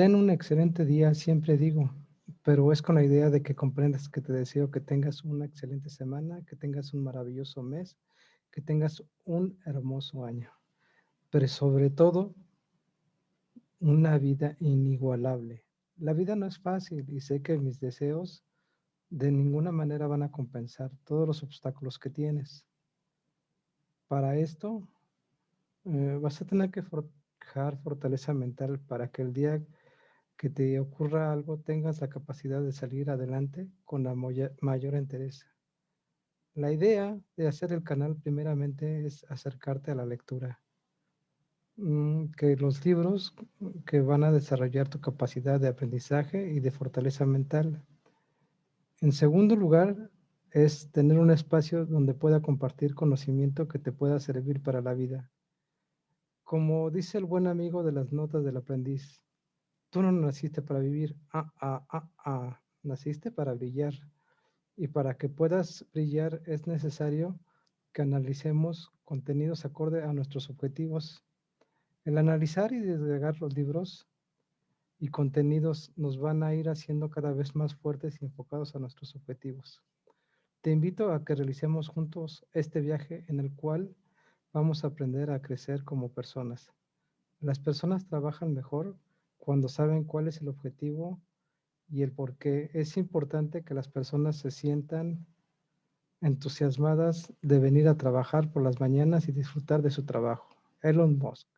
Ten un excelente día, siempre digo, pero es con la idea de que comprendas que te deseo que tengas una excelente semana, que tengas un maravilloso mes, que tengas un hermoso año, pero sobre todo una vida inigualable. La vida no es fácil y sé que mis deseos de ninguna manera van a compensar todos los obstáculos que tienes. Para esto, eh, vas a tener que forjar fortaleza mental para que el día que te ocurra algo tengas la capacidad de salir adelante con la mayor entereza. La idea de hacer el canal primeramente es acercarte a la lectura. Mm, que los libros que van a desarrollar tu capacidad de aprendizaje y de fortaleza mental. En segundo lugar, es tener un espacio donde pueda compartir conocimiento que te pueda servir para la vida. Como dice el buen amigo de las notas del aprendiz, tú no naciste para vivir, ah, ah, ah, ah, naciste para brillar. Y para que puedas brillar es necesario que analicemos contenidos acorde a nuestros objetivos. El analizar y desagregar los libros y contenidos nos van a ir haciendo cada vez más fuertes y enfocados a nuestros objetivos. Te invito a que realicemos juntos este viaje en el cual vamos a aprender a crecer como personas. Las personas trabajan mejor cuando saben cuál es el objetivo y el por qué. Es importante que las personas se sientan entusiasmadas de venir a trabajar por las mañanas y disfrutar de su trabajo. Elon Musk.